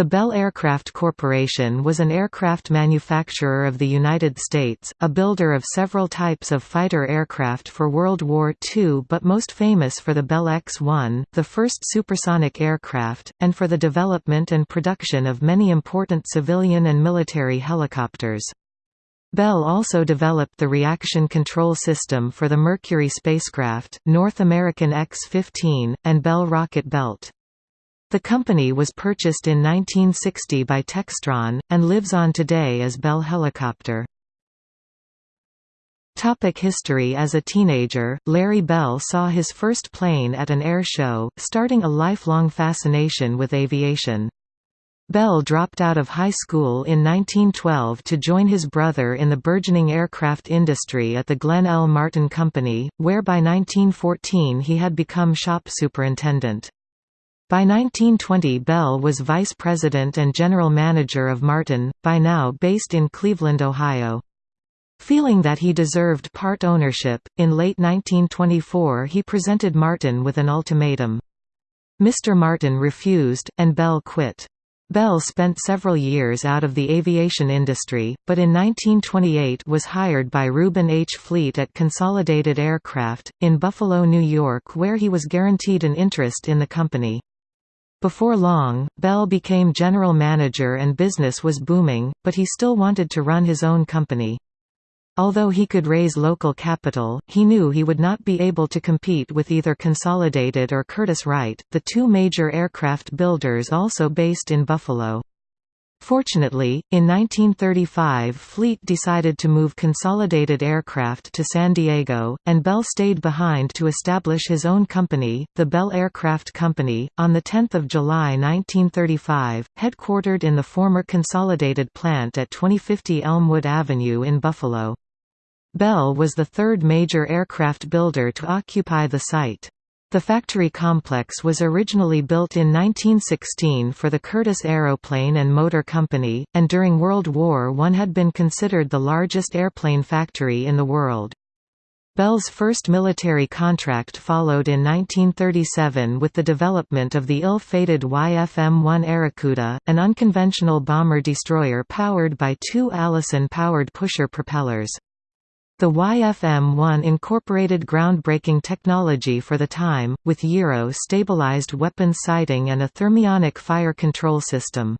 The Bell Aircraft Corporation was an aircraft manufacturer of the United States, a builder of several types of fighter aircraft for World War II but most famous for the Bell X-1, the first supersonic aircraft, and for the development and production of many important civilian and military helicopters. Bell also developed the reaction control system for the Mercury spacecraft, North American X-15, and Bell rocket belt. The company was purchased in 1960 by Textron, and lives on today as Bell Helicopter. Topic history As a teenager, Larry Bell saw his first plane at an air show, starting a lifelong fascination with aviation. Bell dropped out of high school in 1912 to join his brother in the burgeoning aircraft industry at the Glenn L. Martin Company, where by 1914 he had become shop superintendent. By 1920 Bell was vice president and general manager of Martin, by now based in Cleveland, Ohio. Feeling that he deserved part ownership, in late 1924 he presented Martin with an ultimatum. Mr. Martin refused, and Bell quit. Bell spent several years out of the aviation industry, but in 1928 was hired by Reuben H. Fleet at Consolidated Aircraft, in Buffalo, New York where he was guaranteed an interest in the company. Before long, Bell became general manager and business was booming, but he still wanted to run his own company. Although he could raise local capital, he knew he would not be able to compete with either Consolidated or Curtiss-Wright, the two major aircraft builders also based in Buffalo. Fortunately, in 1935 Fleet decided to move Consolidated Aircraft to San Diego, and Bell stayed behind to establish his own company, the Bell Aircraft Company, on 10 July 1935, headquartered in the former Consolidated plant at 2050 Elmwood Avenue in Buffalo. Bell was the third major aircraft builder to occupy the site. The factory complex was originally built in 1916 for the Curtiss Aeroplane and Motor Company, and during World War I had been considered the largest airplane factory in the world. Bell's first military contract followed in 1937 with the development of the ill-fated YFM-1 Airacuda, an unconventional bomber-destroyer powered by two Allison-powered pusher propellers. The YFM-1 incorporated groundbreaking technology for the time, with gyro-stabilized weapon sighting and a thermionic fire control system.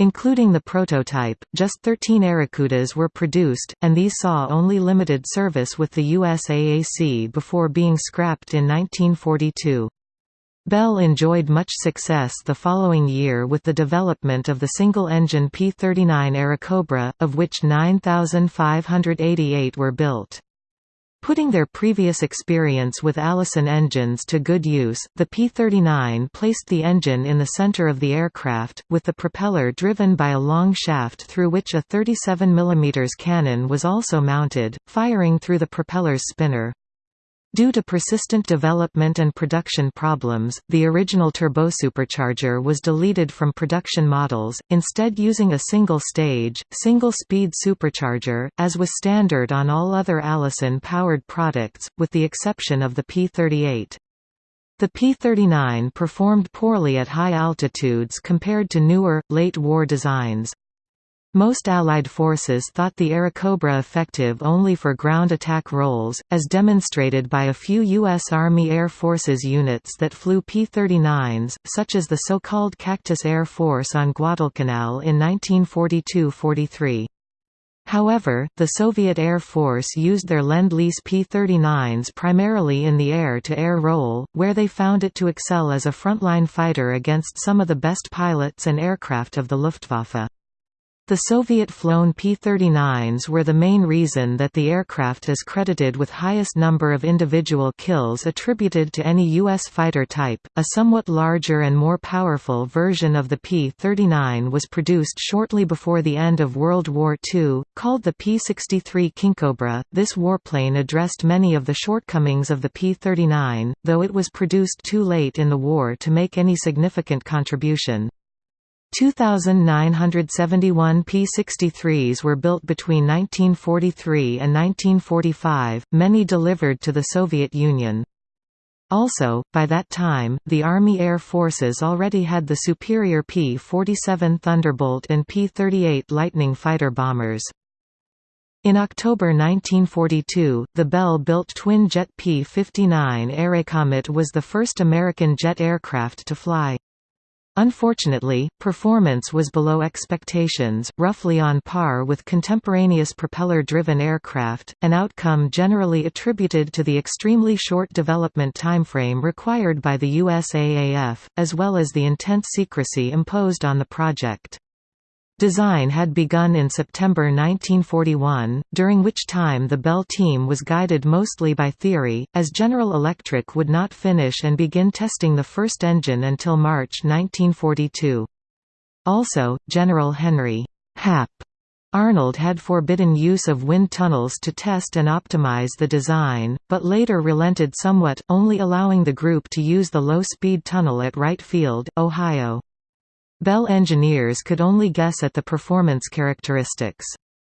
Including the prototype, just 13 Airacudas were produced, and these saw only limited service with the USAAC before being scrapped in 1942. Bell enjoyed much success the following year with the development of the single-engine P-39 Airacobra, of which 9,588 were built. Putting their previous experience with Allison engines to good use, the P-39 placed the engine in the center of the aircraft, with the propeller driven by a long shaft through which a 37 mm cannon was also mounted, firing through the propeller's spinner. Due to persistent development and production problems, the original turbosupercharger was deleted from production models, instead using a single-stage, single-speed supercharger, as was standard on all other Allison-powered products, with the exception of the P-38. The P-39 performed poorly at high altitudes compared to newer, late-war designs. Most Allied forces thought the Airacobra effective only for ground attack roles, as demonstrated by a few U.S. Army Air Forces units that flew P-39s, such as the so-called Cactus Air Force on Guadalcanal in 1942–43. However, the Soviet Air Force used their Lend-Lease P-39s primarily in the air-to-air -air role, where they found it to excel as a frontline fighter against some of the best pilots and aircraft of the Luftwaffe. The Soviet-flown P-39s were the main reason that the aircraft is credited with highest number of individual kills attributed to any U.S. fighter type. A somewhat larger and more powerful version of the P-39 was produced shortly before the end of World War II, called the P-63 Kingcobra. This warplane addressed many of the shortcomings of the P-39, though it was produced too late in the war to make any significant contribution. 2,971 P-63s were built between 1943 and 1945, many delivered to the Soviet Union. Also, by that time, the Army Air Forces already had the superior P-47 Thunderbolt and P-38 Lightning fighter bombers. In October 1942, the Bell-built twin-jet P-59 Airacomet was the first American jet aircraft to fly. Unfortunately, performance was below expectations, roughly on par with contemporaneous propeller-driven aircraft, an outcome generally attributed to the extremely short development timeframe required by the USAAF, as well as the intense secrecy imposed on the project. Design had begun in September 1941, during which time the Bell team was guided mostly by theory, as General Electric would not finish and begin testing the first engine until March 1942. Also, General Henry Hap Arnold had forbidden use of wind tunnels to test and optimize the design, but later relented somewhat, only allowing the group to use the low-speed tunnel at Wright Field, Ohio. Bell engineers could only guess at the performance characteristics.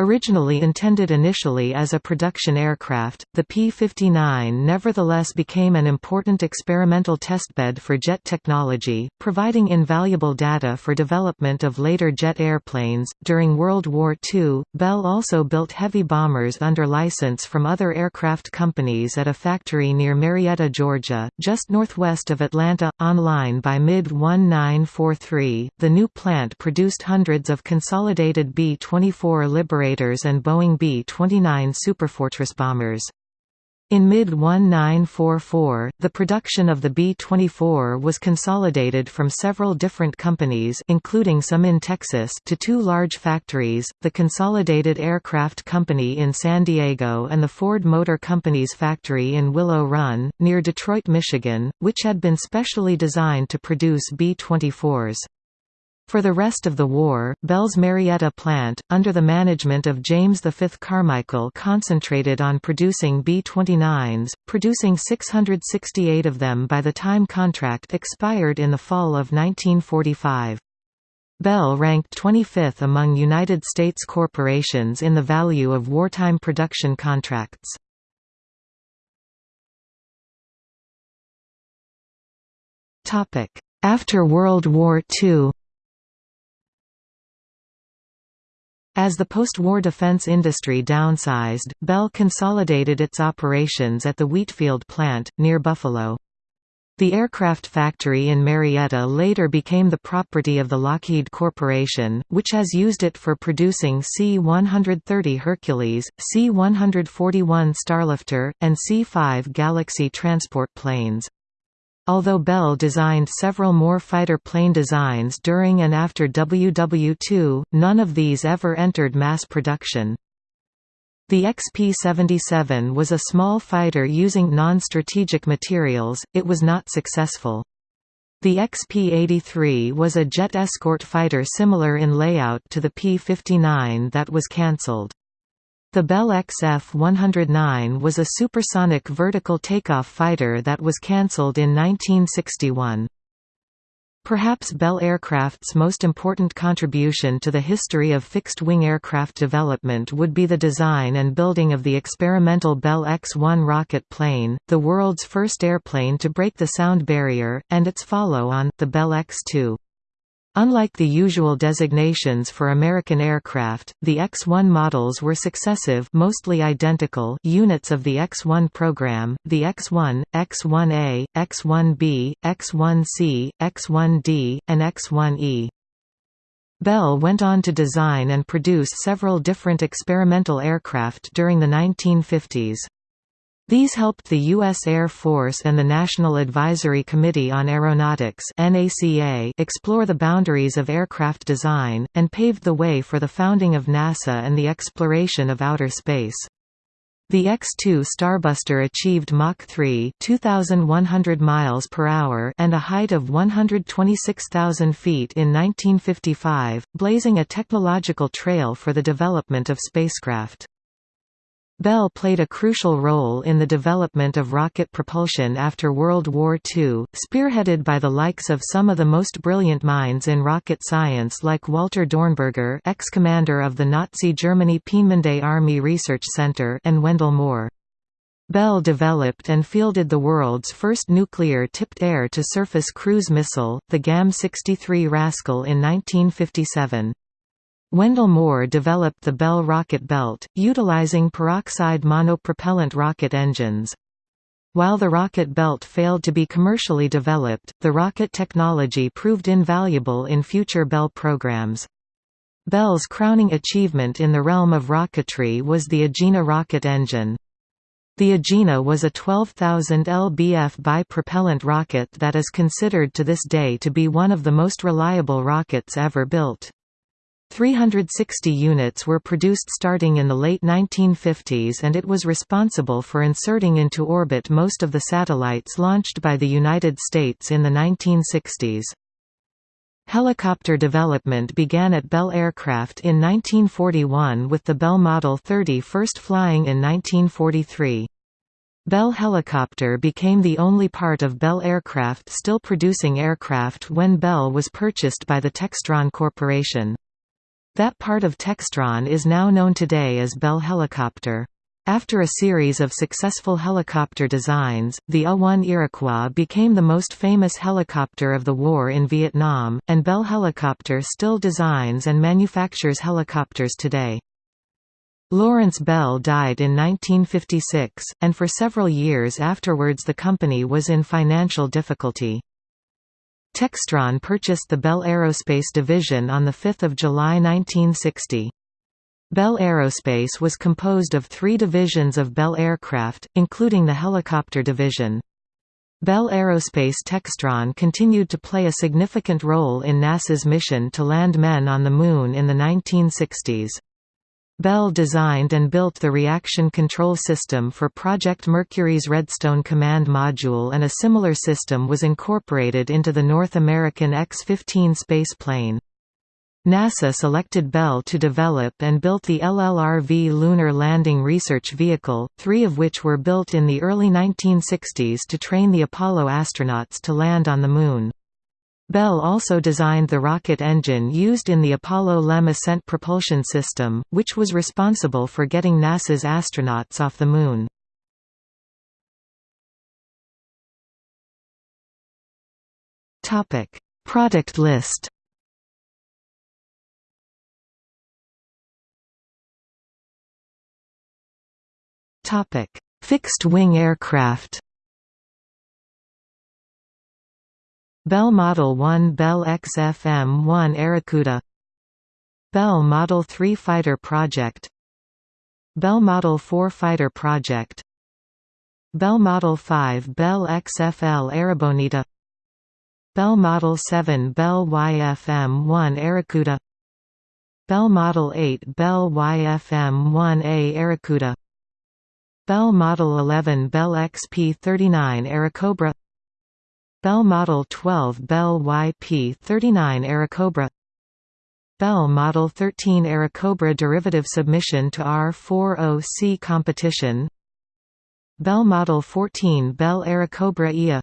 Originally intended initially as a production aircraft, the P-59 nevertheless became an important experimental testbed for jet technology, providing invaluable data for development of later jet airplanes. During World War II, Bell also built heavy bombers under license from other aircraft companies at a factory near Marietta, Georgia, just northwest of Atlanta. Online by mid-1943, the new plant produced hundreds of consolidated B-24 Liberator and Boeing B-29 Superfortress bombers. In mid-1944, the production of the B-24 was consolidated from several different companies including some in Texas to two large factories, the Consolidated Aircraft Company in San Diego and the Ford Motor Company's factory in Willow Run, near Detroit, Michigan, which had been specially designed to produce B-24s. For the rest of the war, Bell's Marietta plant, under the management of James V. Carmichael concentrated on producing B-29s, producing 668 of them by the time contract expired in the fall of 1945. Bell ranked 25th among United States corporations in the value of wartime production contracts. After World War II As the post-war defense industry downsized, Bell consolidated its operations at the Wheatfield plant, near Buffalo. The aircraft factory in Marietta later became the property of the Lockheed Corporation, which has used it for producing C-130 Hercules, C-141 Starlifter, and C-5 Galaxy transport planes. Although Bell designed several more fighter plane designs during and after WW2, none of these ever entered mass production. The XP-77 was a small fighter using non-strategic materials, it was not successful. The XP-83 was a jet escort fighter similar in layout to the P-59 that was cancelled. The Bell XF-109 was a supersonic vertical takeoff fighter that was cancelled in 1961. Perhaps Bell Aircraft's most important contribution to the history of fixed-wing aircraft development would be the design and building of the experimental Bell X-1 rocket plane, the world's first airplane to break the sound barrier, and its follow-on, the Bell X-2. Unlike the usual designations for American aircraft, the X-1 models were successive mostly identical units of the X-1 program, the X-1, X-1A, X-1B, X-1C, X-1D, and X-1E. Bell went on to design and produce several different experimental aircraft during the 1950s. These helped the U.S. Air Force and the National Advisory Committee on Aeronautics explore the boundaries of aircraft design, and paved the way for the founding of NASA and the exploration of outer space. The X-2 Starbuster achieved Mach 3 2,100 miles per hour and a height of 126,000 feet in 1955, blazing a technological trail for the development of spacecraft. Bell played a crucial role in the development of rocket propulsion after World War II, spearheaded by the likes of some of the most brilliant minds in rocket science like Walter Dornberger ex-commander of the Nazi Germany Peenemünde Army Research Center and Wendell Moore. Bell developed and fielded the world's first nuclear-tipped air-to-surface cruise missile, the GAM-63 Rascal in 1957. Wendell Moore developed the Bell rocket belt, utilizing peroxide monopropellant rocket engines. While the rocket belt failed to be commercially developed, the rocket technology proved invaluable in future Bell programs. Bell's crowning achievement in the realm of rocketry was the Agena rocket engine. The Agena was a 12,000 lbf bi-propellant rocket that is considered to this day to be one of the most reliable rockets ever built. 360 units were produced starting in the late 1950s and it was responsible for inserting into orbit most of the satellites launched by the United States in the 1960s. Helicopter development began at Bell Aircraft in 1941 with the Bell Model 30 first flying in 1943. Bell Helicopter became the only part of Bell Aircraft still producing aircraft when Bell was purchased by the Textron Corporation. That part of Textron is now known today as Bell Helicopter. After a series of successful helicopter designs, the A-1 Iroquois became the most famous helicopter of the war in Vietnam, and Bell Helicopter still designs and manufactures helicopters today. Lawrence Bell died in 1956, and for several years afterwards the company was in financial difficulty. Textron purchased the Bell Aerospace division on 5 July 1960. Bell Aerospace was composed of three divisions of Bell Aircraft, including the helicopter division. Bell Aerospace Textron continued to play a significant role in NASA's mission to land men on the Moon in the 1960s. Bell designed and built the reaction control system for Project Mercury's Redstone command module and a similar system was incorporated into the North American X-15 spaceplane. NASA selected Bell to develop and built the LLRV Lunar Landing Research Vehicle, three of which were built in the early 1960s to train the Apollo astronauts to land on the Moon. Bell also designed the rocket engine used in the Apollo LEM ascent propulsion system, which was responsible for getting NASA's astronauts off the Moon. Product list Fixed-wing aircraft Bell Model 1 Bell XFM-1 Airacuda Bell Model 3 Fighter Project. Bell Model 4 Fighter Project. Bell Model 5 Bell XFL Airabonita Bell Model 7 Bell YFM-1 Airacuda Bell Model 8 Bell YFM-1A Airacuda Bell Model 11 Bell XP-39 Airacobra Bell Model 12 Bell YP-39 Airacobra Bell Model 13 Airacobra derivative submission to R40C competition. Bell Model 14 Bell Airacobra IA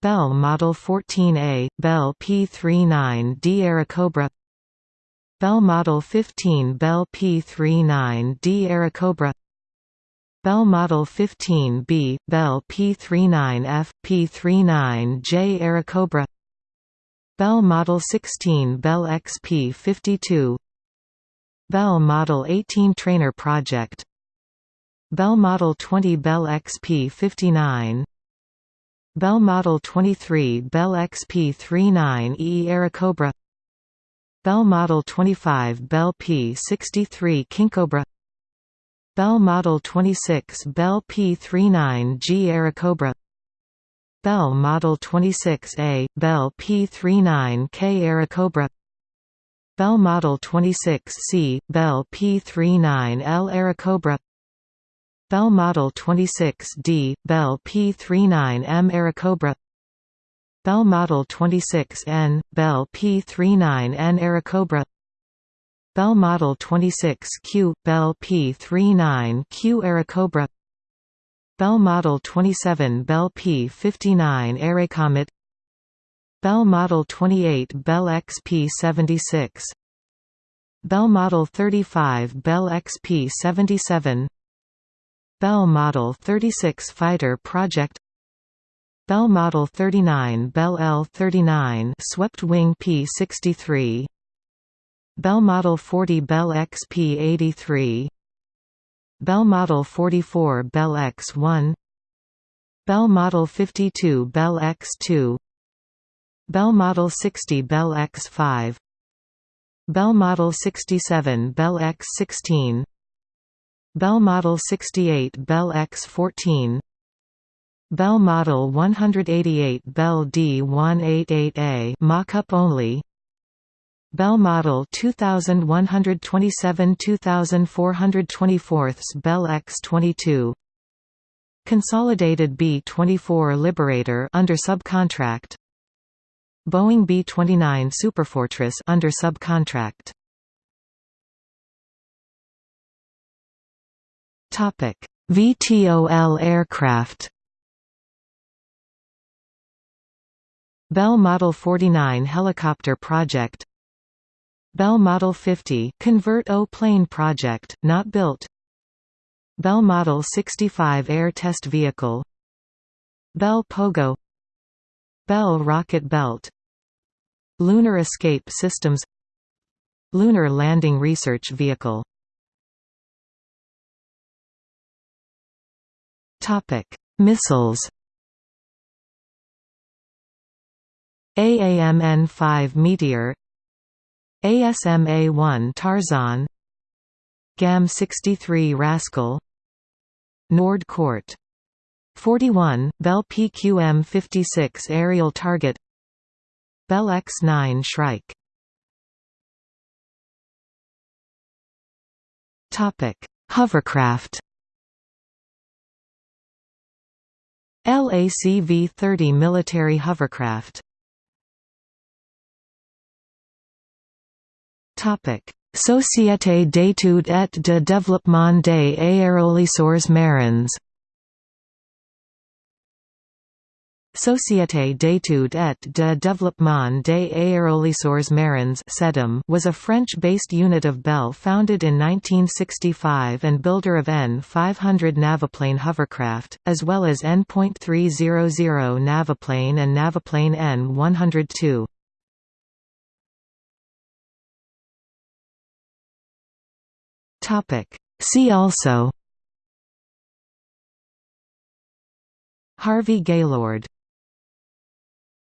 Bell Model 14A, Bell P39D Airacobra Bell Model 15 Bell P39D Airacobra Bell Model 15B, Bell P39F, P39J Airacobra Bell Model 16 Bell XP52 Bell Model 18 Trainer Project. Bell Model 20 Bell XP59 Bell Model 23 Bell XP39E Airacobra Bell Model 25 Bell P63 Kingcobra Bell Model 26 Bell P39G Airacobra Bell Model 26A, Bell P39K Airacobra Bell Model 26C, Bell P39L Airacobra Bell Model 26D, Bell P39M Airacobra Bell Model 26N, Bell P39N Airacobra Bell Model 26Q, Bell P39Q Airacobra Bell Model 27 Bell P59 Airacomet Bell Model 28 Bell XP76 Bell Model 35 Bell XP77 Bell Model 36 fighter project. Bell Model 39 Bell L-39 swept wing P-63 Bell Model 40 Bell XP-83 Bell Model 44 Bell X-1 Bell Model 52 Bell X2 Bell Model 60 Bell X5 Bell Model 67 Bell X16 Bell Model 68 Bell X14 Bell Model 188 Bell D188A mock-up only Bell Model 2127 2424 Bell X22 Consolidated B-24 Liberator under subcontract Boeing B-29 Superfortress under subcontract Topic: VTOL aircraft. Bell Model 49 helicopter project. Bell Model 50 Convertaplane project, not built. Bell Model 65 air test vehicle. Bell Pogo. Bell rocket belt. Lunar escape systems. Lunar landing research vehicle Topic: Missiles. AAMN-5 Meteor ASMA-1 Tarzon GAM-63 Rascal Nord Court 41, Bell PQM-56 aerial target Bell X-9 Shrike. Hovercraft. LACV-30 military hovercraft Société d'études et de développement des aérolisseurs marins Société d'études et de développement des aérolisseurs marins was a French-based unit of Bell founded in 1965 and builder of N-500 Naviplane hovercraft, as well as N.300 Naviplane and Naviplane N-102. See also. Harvey Gaylord